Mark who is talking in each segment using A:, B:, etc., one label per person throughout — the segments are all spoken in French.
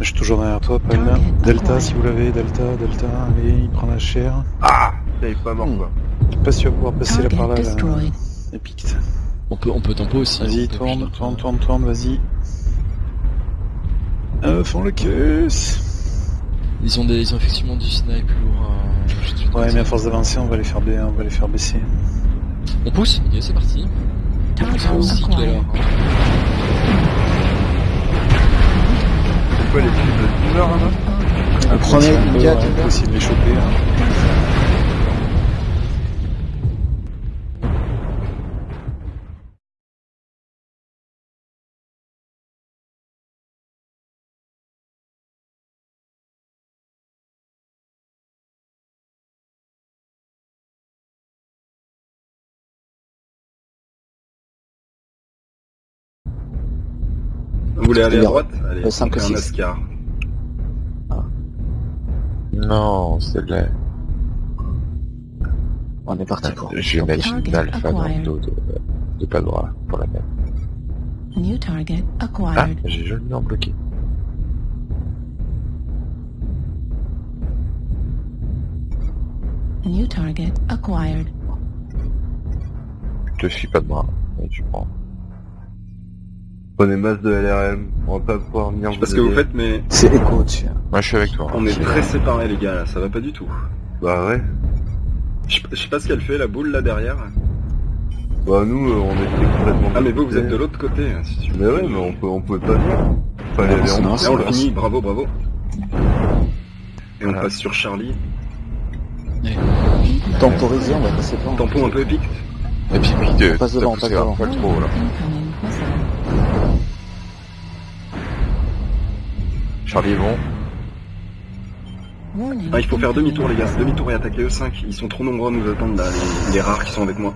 A: Je suis toujours derrière toi, Palme. Delta, si vous l'avez, Delta, Delta, allez, il prend la chair.
B: Ah Putain, il est pas mort
A: Hmm.
B: quoi.
A: Je sais pas si tu vas pouvoir passer là par là, là.
C: On peut, on peut tempo aussi.
A: Vas-y, tourne, tourne, tourne, tourne, vas-y. Euh, fond le caisse.
C: Ils ont des, ils ont effectivement du snipe lourd. euh,
A: Ouais, mais à force d'avancer, on va les faire, ba- on va les faire baisser.
C: On pousse Ok, c'est parti tout à
D: acquired.
C: l'heure.
B: C'est quoi les films de tumeur là
A: Prenez une gars, on peut essayer de les choper. hein.
E: Voulez aller à droite Allez,
F: Le cinq
E: on fait
F: ou
E: un
F: six.
E: Ascar.
G: Non, c'est là.
F: On est parti pour.
G: Je vais mettre une alpha dans le dos de, de pas droit pour la mettre.
D: New target
G: Ah,
D: acquired.
G: j'ai joliment bloqué.
D: New target acquired.
G: Je te suis pas de bras. Et tu prends.
B: Prenez masse de LRM, on va pas pouvoir venir
E: Je sais pas ce que vous faites, mais
F: C'est écho dessus.
G: Moi, je suis avec toi.
E: on est très séparés, les gars, là, ça va pas du tout.
B: Bah ouais.
E: Je je sais pas ce qu'elle fait, la boule là derrière.
B: Bah nous, euh, on était complètement...
E: Ah, mais vous, vous êtes de l'autre côté, hein, si tu veux.
B: Mais ouais, mais on, peut, on pouvait pas venir. Fallait aller en
E: on
F: bon.
E: finit, bravo, bravo. Et on
G: Voilà.
E: passe sur Charlie.
F: Temporiser, on va passer devant.
E: Tampon un peu épique.
G: Et puis, puis, de,
F: On passe devant, on passe devant.
G: trop, là. Charlie est bon.
E: Ah, il faut faire demi-tour, les gars. Demi-tour et attaquer E5. Ils sont trop nombreux à nous attendre, là, les, les rares qui sont avec moi.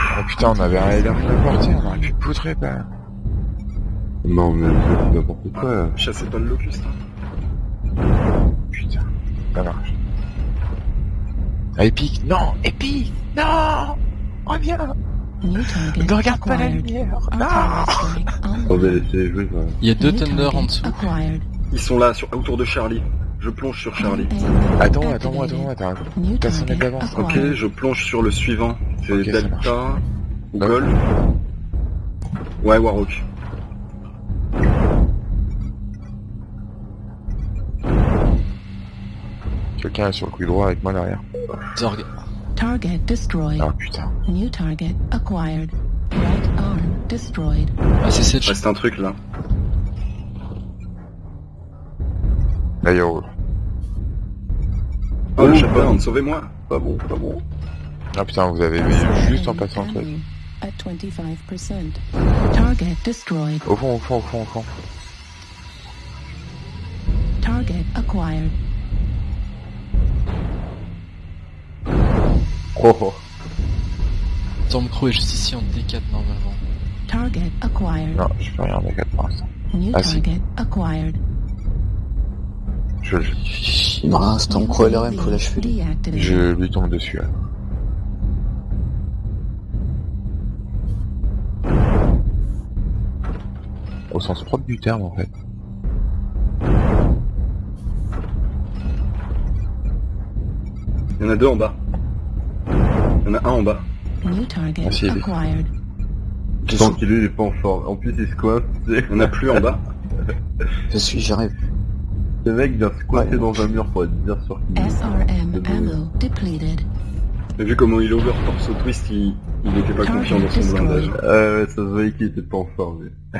G: Oh putain, on avait un LR qui on aurait pu poutrer, pas.
B: Non, mais n'importe quoi.
E: Chassez pas le locust. hein.
G: Putain, ça marche. Ah, Epic, non, Epic, non Reviens Ne regarde pas la lumière
D: on
B: va laisser jouer quoi.
C: Il y a deux Thunder en dessous.
E: Ils sont là, sur, autour de Charlie. Je plonge sur Charlie.
G: Attends, attends, attends, attends. Personne n'est
D: target
G: d'avance.
E: Ok, je plonge sur le suivant. C'est Delta ou
G: Ouais.
E: Gol. Ouais, Warhawk.
G: Quelqu'un est sur le coup droit avec moi derrière.
C: Zorg.
D: Target destroyed.
G: Ah putain.
D: New target acquired. Right arm destroyed.
C: Ah, c'est Sedge.
E: Reste un truc là.
G: Il roule.
E: Oh, le chaperon, sauvez-moi.
B: Pas bon, pas bon.
G: Ah putain, vous avez vu juste en passant le truc.
D: Enemy At 25%. Target destroyed.
G: Au fond, au fond, au fond, au fond.
D: Target acquired.
B: Oh, oh.
C: Stormcrow est juste ici en D4 normalement.
D: Target acquired.
G: Non, je peux rien en D4 pour l'instant.
D: New
G: Ah, si.
D: target acquired.
G: Je, je,
C: chier.
F: Non, c'est ton pro LRM, faut l'achever.
G: Je lui tombe dessus. Au sens propre du terme en fait.
E: Il y en a deux en bas. Il y en a un en bas.
D: New target acquired.
B: Je sens qu'il est pas en forme. En plus, il se coince, tu sais.
E: Il y en a plus en bas.
F: Je suis, j'arrive.
B: Le mec vient
F: Ouais.
B: dans un mur pour être bien sûr qu'il
D: SRM ammo depleted.
E: Mais vu comment il over torse twist, il, il était pas confiant dans son blindage.
B: Ah ouais, ça se voyait qu'il était pas en forme.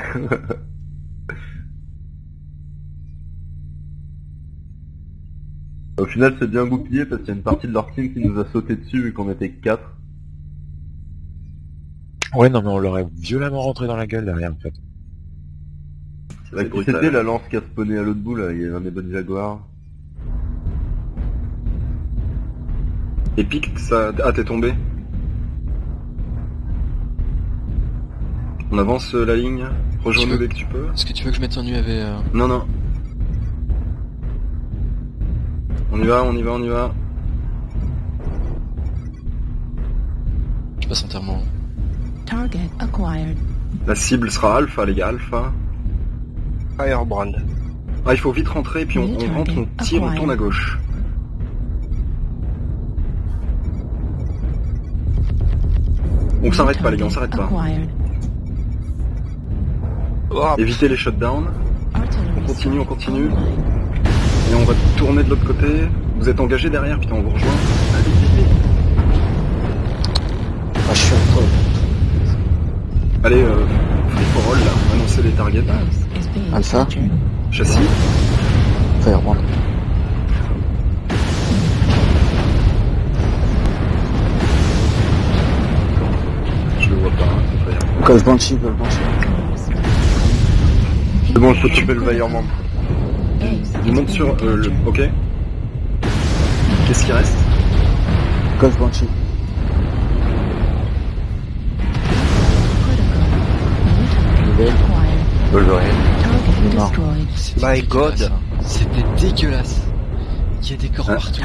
B: Au final, c'est bien goupillé parce qu'il y a une partie de leur team qui nous a sauté dessus vu qu'on était 4.
G: Ouais, non, mais on l'aurait violemment rentré dans la gueule derrière en fait.
B: C'était la lance qui a spawné à l'autre bout là Il y a un des bonnes jaguars.
E: Epic, ça... Ah, t'es tombé On avance euh, la ligne Rejoins-nous dès que tu peux.
C: Est-ce que tu veux que je mette un UAV euh...
E: Non, non. On y va, on y va, on y va.
C: Je passe entièrement.
D: Target acquired.
E: La cible sera Alpha, les gars, Alpha.
H: Firebrand.
E: Ah, il faut vite rentrer, puis on, on rentre, on tire, on tourne à gauche. On s'arrête pas, les gars, on s'arrête pas.
H: Oh,
E: Évitez les shutdowns. On continue, on continue. Va tourner de l'autre côté. Vous êtes engagés derrière, putain, on vous rejoint. Allez, vite, vite.
F: Ah, je suis en toi.
E: Allez, euh, free for all, là. Annoncez les targets.
D: Being
F: Alpha.
E: Châssis.
F: Firebrand.
E: Je le vois pas, hein.
F: Ghost Banshee, Banshee.
B: C'est bon, je peux choper le vaillamment.
D: Base
E: Du
D: is
E: monde sur euh, le... Ok. Qu'est-ce qui reste?
F: Ghost Banshee.
G: Wolverine.
H: My God.
C: hein. C'était dégueulasse. Il y a des corps
E: Ah.
C: partout.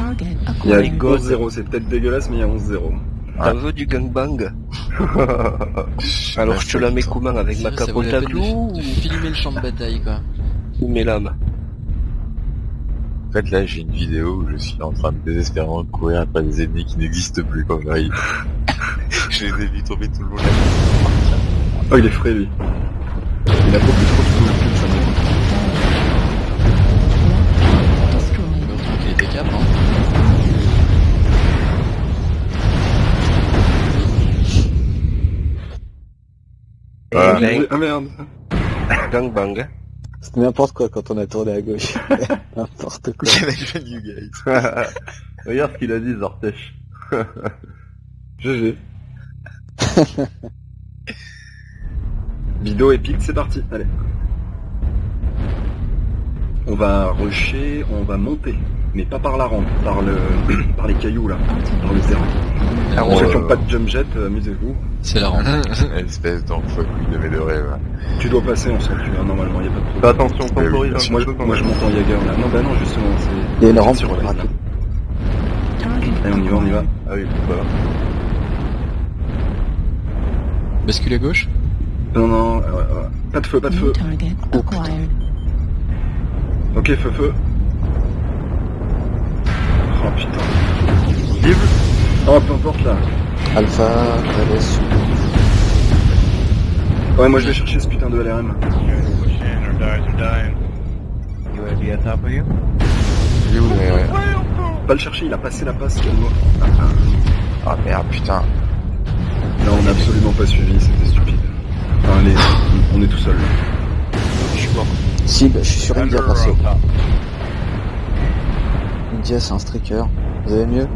E: Il y a
D: acquired.
E: 11-0, c'est peut-être dégueulasse, mais il y a 11-0.
H: T'en veux du gangbang? Alors je te la mets comment avec ma capote à clous
C: de filmer le champ de bataille, quoi.
H: ou mes lames
G: fait, là, j'ai une vidéo où je suis en train de désespérément courir après des ennemis qui n'existent plus quand j'arrive. je les ai vus tomber tout le long de la
E: Oh, il est frais, lui. Il a beaucoup trop de sous ça me
D: Destroyed.
C: L'autre truc, il était cap, hein.
E: Ah merde.
H: Gangbang.
F: C'était n'importe quoi quand on a tourné à gauche. n'importe quoi.
G: You guys?
B: Regarde ce qu'il a dit, Zortech.
E: GG. Vidéo épique, c'est parti. Allez. On va rusher, on va monter. Mais pas par la rampe, par le par les cailloux là, par le terrain.
G: Ah,
E: Pour ceux qui n'ont pas de jump jet, euh, amusez-vous.
C: C'est la rampe.
G: Espèce d'enfant de mes deux rêves.
E: Tu dois passer, on s'en tue, hein, normalement, il a pas de
B: Fais
E: problème.
B: attention,
G: Oui,
B: temporise
G: oui,
E: Moi, je, moi je monte en Jaeger là. Non, bah non, justement, c'est...
F: Il y a une rampe
E: sur
F: le rapide.
D: Target
E: Allez, on y va, on y va.
B: Ah oui, voilà.
C: Bascule à gauche.
E: Non, non, euh, euh, pas de feu, pas de feu. Ok, feu, feu. Oh putain. Vive Oh, peu importe là.
F: Alpha, Graves,
E: Ouais, moi je vais chercher ce putain de LRM.
G: Il est où, ouais, ouais.
E: Pas le chercher, il a passé la passe, calme-moi. Ah, ah.
G: Ah merde, putain.
E: Là, on n'a absolument pas suivi, c'était stupide. Enfin, allez, on est tout seul là.
H: Je suis mort.
F: Si, bah, je suis sur India perso. India, c'est un streaker. Vous avez mieux?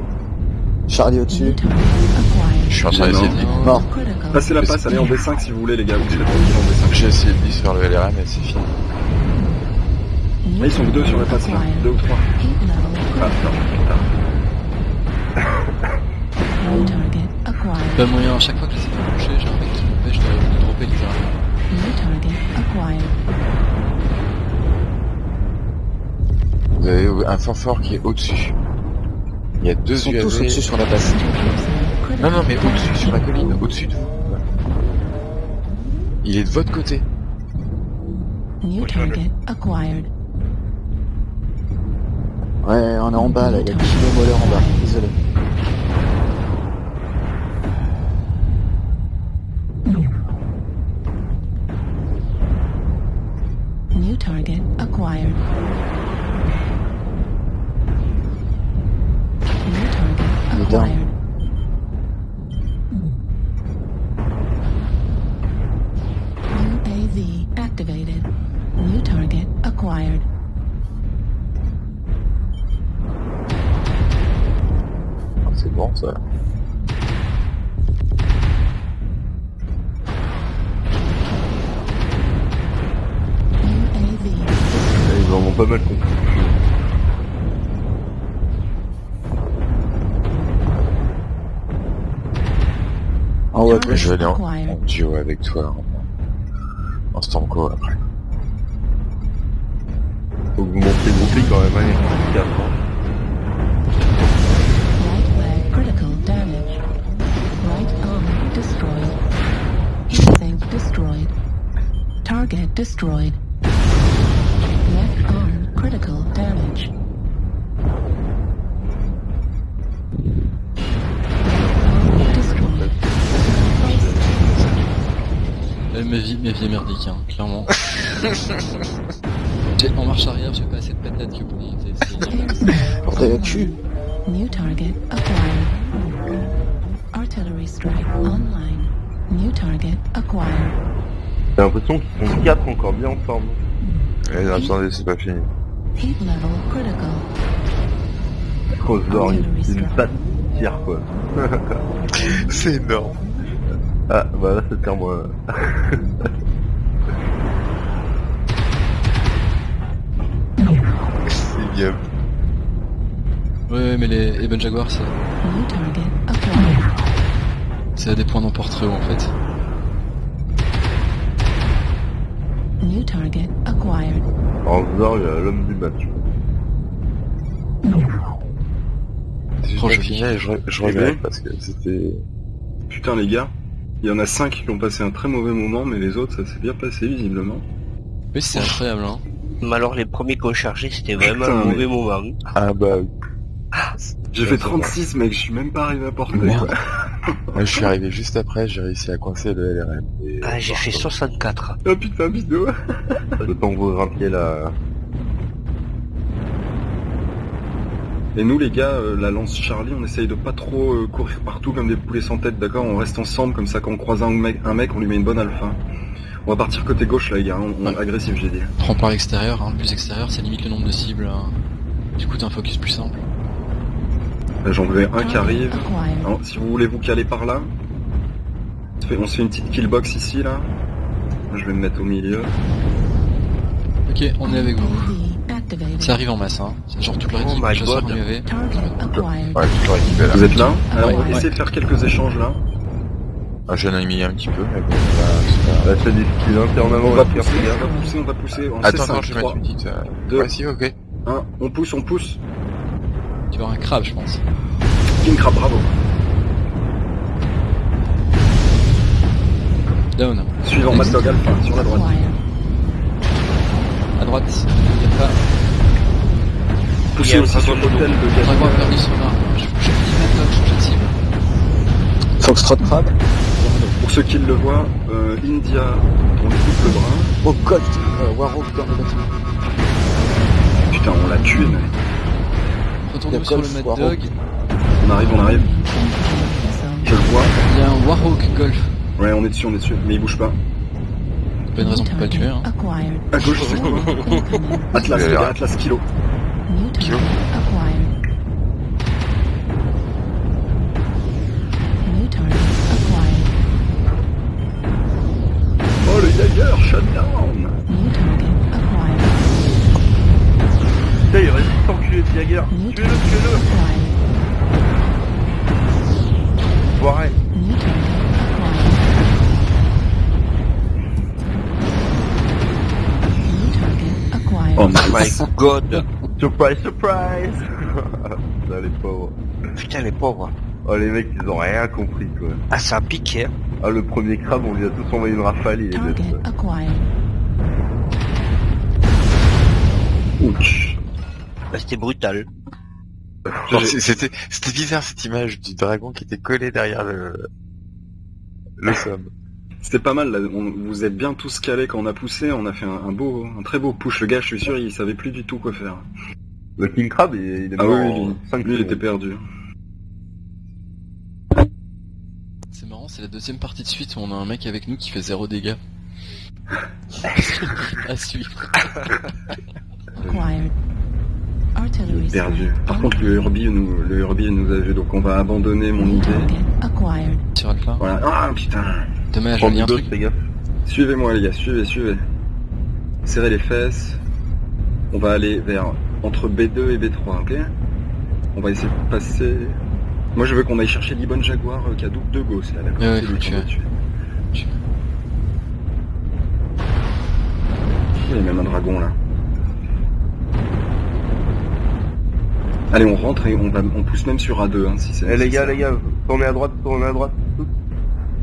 F: Charlie au-dessus.
G: Je suis en train d'essayer de
C: Non.
F: Mort.
E: Passez la passe, allez en B5 si vous voulez les gars, vous êtes tranquille en B5.
G: J'ai essayé de sur le LRM et c'est fini.
E: Là, ils sont que deux sur la passe là, deux ou trois. Ah, putain.
C: Pas moyen, à chaque fois que j'essaie de
G: Vous avez un fort fort qui est au-dessus. Il y a deux
F: Ils sont
G: UAV.
F: tous au-dessus sur la base.
G: Non, non, mais au-dessus, sur la colline, au-dessus de vous. Il est de votre côté.
D: New target acquired.
F: Ouais, on est en bas là, il y a Kilo Moller en bas. Désolé.
D: New target acquired. Target
F: Il down.
D: UAV activated. New target acquired.
G: Ah, C'est bon, ça.
D: UAV
B: Ils en ont pas mal compris.
F: Ah
D: ouais,
F: mais
G: je vais aller en, en, duo avec toi, en, en Stamco après.
B: Faut que vous montrez le groupie quand même, allez,
D: calme. Target destroyed. Left arm critical
C: ma vie, ma vie est merdique, hein, clairement. J'ai- en marche arrière, j'ai pas assez de patates que pour monter.
F: Portez le cul.
D: New target acquired. Artillery strike online. New target acquired.
B: J'ai l'impression qu'ils sont quatre encore bien ensemble.
G: Eh, non, attendez, c'est pas fini.
D: Heat level critical.
B: Crossdor, une patte qui tire quoi.
G: C'est énorme.
B: Ah, bah là c'est moi.
G: C'est bien.
C: Ouais, mais les Eben Jaguar, c'est,
D: New target acquired.
C: c'est à des points d'emportereux en fait.
D: New target acquired.
B: Crossdor, l'homme du match.
G: C'est et je, je
E: Eh
G: regrette
E: ben.
G: parce que c'était...
E: Putain les gars, il y en a 5 qui ont passé un très mauvais moment, mais les autres ça s'est bien passé visiblement.
C: Oui, c'est incroyable, hein.
H: Mais alors les premiers qu'on chargeait, c'était vraiment
E: Putain,
H: un
E: mais-
H: mauvais moment.
G: Ah bah oui.
E: J'ai fait 36 mec, je suis même pas arrivé à porter.
C: Merde.
E: quoi.
G: Moi, je suis arrivé juste après, j'ai réussi à coincer le LRM. et-
H: Ah, j'ai fait 64.
E: Oh putain vidéo
B: Le temps que vous grimpiez là.
E: Et nous les gars, euh, la lance Charlie, on essaye de pas trop euh, courir partout comme des poulets sans tête, d'accord? On reste ensemble, comme ça quand on croise un mec, un mec, on lui met une bonne alpha. On va partir côté gauche là les gars, on, on- agressif j'ai dit.
C: Prends par l'extérieur, hein. Plus extérieur, ça limite le nombre de cibles. hein. Du coup, t'as un focus plus simple.
E: J'en veux un qui
D: Target
E: arrive. Alors, si vous voulez vous caler par là, on se fait, on se fait une petite killbox ici là. Je vais me mettre au milieu.
C: Ok, on est avec vous. Ça arrive en masse, hein. C'est genre toute leur
H: Oh
C: équipe, chasseurs
H: God.
C: UAV.
G: Ouais, je récupéré là.
E: Vous êtes là Alors on va
D: Ouais.
E: essayer de faire quelques échanges là.
G: Ah, J'en ai mis un petit peu, mais bon, bah, c'est pas...
B: Là c'est difficile, hein, avant,
E: On va pousser, on va pousser, on va pousser. On
G: Attends,
E: C5,
G: attends, je vais
E: 3,
G: mettre une petite... euh,
E: deux.
G: Ouais, si, ok.
E: 1, on pousse, on pousse.
C: Tu vas avoir un crabe, je pense.
E: King Crab, bravo.
C: Down.
E: Suivant Mad Dog Alpha, sur la droite.
C: À droite.
H: Il y a un
E: aussi sur
H: Dragon
C: perdu. Je, changer de cible.
F: Foxtrot Crab.
E: Pour ceux qui le voient, euh, India, on lui coupe le bras.
F: Oh. Euh, Warhawk dans le bâtiment.
E: Putain, on l'a tué,
F: y a
C: sur le
F: Golf,
C: Mad
F: Warhawk.
C: Dog.
E: On arrive, on arrive. Je le vois.
C: Il y a un Warhawk Golf.
E: Ouais, on est dessus, on est dessus. Mais il bouge pas.
C: Pas une raison pour pas le tuer, hein.
E: À gauche, c'est. Atlas, Atlas Kilo.
D: New target acquired. New target acquired.
E: Oh, le Jaeger, shutdown
D: New target acquired.
B: Putain, il résiste enculé de Jagger.
D: New
B: Tuez-le,
D: target
B: tuez-le.
D: acquired.
B: Foiré.
D: New target acquired. New target acquired.
E: Oh,
H: My
E: nice.
H: god.
B: Surprise, surprise Putain, les pauvres.
H: Putain, les pauvres.
B: Oh, les mecs, ils ont rien compris, quoi.
H: Ah, ça a piqué. hein.
B: Ah, le premier crabe, on lui a tous envoyé une rafale, il est.
E: Ouch.
H: Bah, C'était brutal.
G: C'était bizarre cette image du dragon qui était collé derrière le... Le somme.
E: C'était pas mal, là. On- vous êtes bien tous calés quand on a poussé. On a fait un, un beau, un très beau push. Le gars, je suis sûr, il savait plus du tout quoi faire.
B: Le King Crab, il, il est
E: Ah
B: mort
E: oui, lui,
B: 5
E: lui, il était perdu.
C: C'est marrant, c'est la deuxième partie de suite où on a un mec avec nous qui fait zéro dégâts. à suivre.
D: Acquired.
E: Perdu. Par contre, le Herbie nous, le Herbie nous a vu, donc on va abandonner mon idée.
D: target acquired.
C: Sur Alpha.
E: Voilà. Ah putain.
C: Dommage,
B: Prends
C: il y a un truc.
B: fais gaffe.
E: Suivez-moi les gars, suivez, suivez. Serrez les fesses. On va aller vers entre B2 et B3, ok? On va essayer de passer. Moi je veux qu'on aille chercher l'Ibon Jaguar euh, qui a double de gauche là, d'accord
C: Ouais, faut tuer.
E: tuer. Il y a même un dragon là. Allez, on rentre et on va, on pousse même sur A2 hein, si c'est.
B: Eh les gars, les gars, tournez à droite, tournez à droite.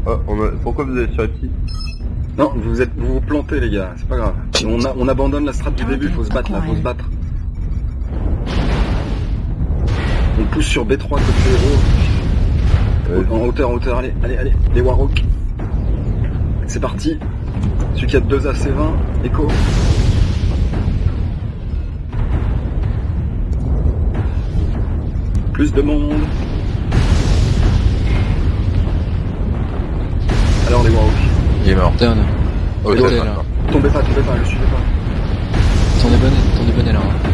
B: Tous. Oh, on a... Pourquoi vous êtes sur les petits
E: Non, vous êtes, vous vous plantez les gars, c'est pas grave. On, a- on abandonne la strat du début, faut se battre là, faut se battre. On pousse sur B3 côté héros. En hauteur, en hauteur, allez, allez, allez, les Warhawks. C'est parti. Celui qui a 2 AC20, Echo. Plus de monde.
G: Il est mort.
C: Down.
G: Oh,
C: Bonnet,
G: il est
C: là.
G: mort.
E: Tombez pas, tombez pas, le suivez pas.
C: T'en es bonnet, t'en es bonnet là. hein.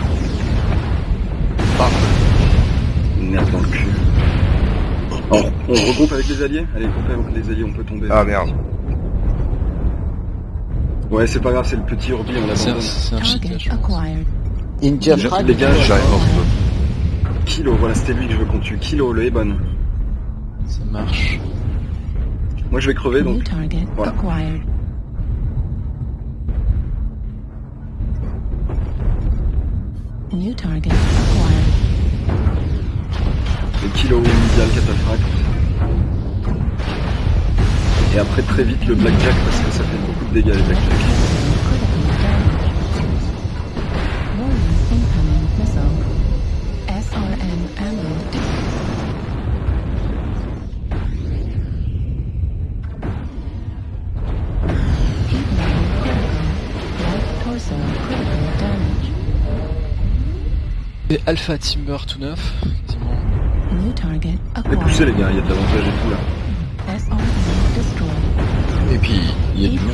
E: Merde dans le cul. On regroupe avec les alliés? Allez, groupe avec les alliés, on peut tomber.
I: Ah merde.
E: Ouais, c'est pas grave, c'est le petit Orbi, on
C: C'est un,
E: l'abandonne.
C: c'est un cheat là, je pense.
G: J'arrive dessous.
E: Kilo, voilà, c'était lui que je veux qu'on tue. Kilo, le Ebon.
C: Ça marche.
E: Moi, je vais crever, donc
D: target
E: voilà.
D: acquired. New target acquired.
E: le Kilo, Medial, Cataphracte. Et après, très vite, le Blackjack, parce que ça fait beaucoup de dégâts, les Blackjack.
C: Et Alpha Timber tout neuf. Quasiment.
D: New target
E: Mais poussez, les gars, il y a de l'avantage et tout, là.
G: Et puis, il y a du monde.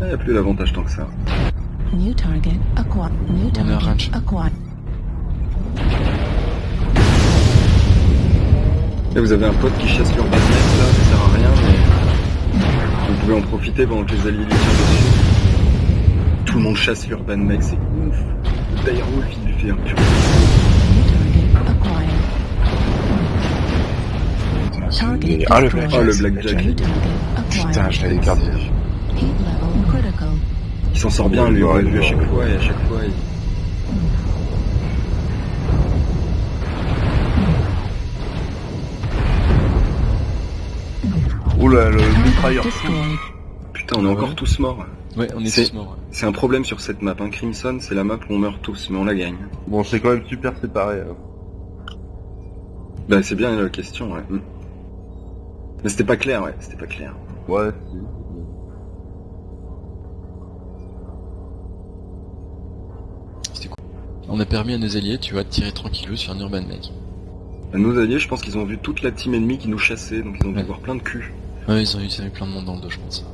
E: Il n'y a plus d'avantage tant que ça.
D: New target acquired. New
C: range.
D: target acquired.
E: Là, vous avez un pote qui chasse l'urban mec, là, vous pouvez en profiter pendant que les alliés tirent dessus. Tout le monde chasse l'urban mec, c'est ouf. Le Direwolf, il lui fait un pur.
G: Ah, le
D: destroyed.
E: Ah, le
G: blackjack.
E: blackjack.
G: Putain, je l'avais
D: critical.
E: Il s'en sort bien, lui, on l'a vu à chaque fois, et à chaque fois, il...
I: Oula, le
D: Target
I: mitrailleur.
E: Putain, on est encore
C: Ouais.
E: tous morts.
C: Ouais, on est
E: C'est-
C: tous morts. ouais.
E: C'est un problème sur cette map, hein. Crimson, c'est la map où on meurt tous, mais on la gagne.
I: Bon, c'est quand même super séparé. hein.
E: Bah, c'est bien la question, ouais. Mm. Mais c'était pas clair, ouais, c'était pas clair.
I: Ouais, si.
C: On a permis à nos alliés, tu vois, de tirer tranquillou sur un urban mec.
E: Bah, Nos alliés, je pense qu'ils ont vu toute la team ennemie qui nous chassait, donc ils ont dû
C: Ouais.
E: voir plein de culs.
C: Ouais, ils ont ils ont eu plein de monde dans le dos, je pense.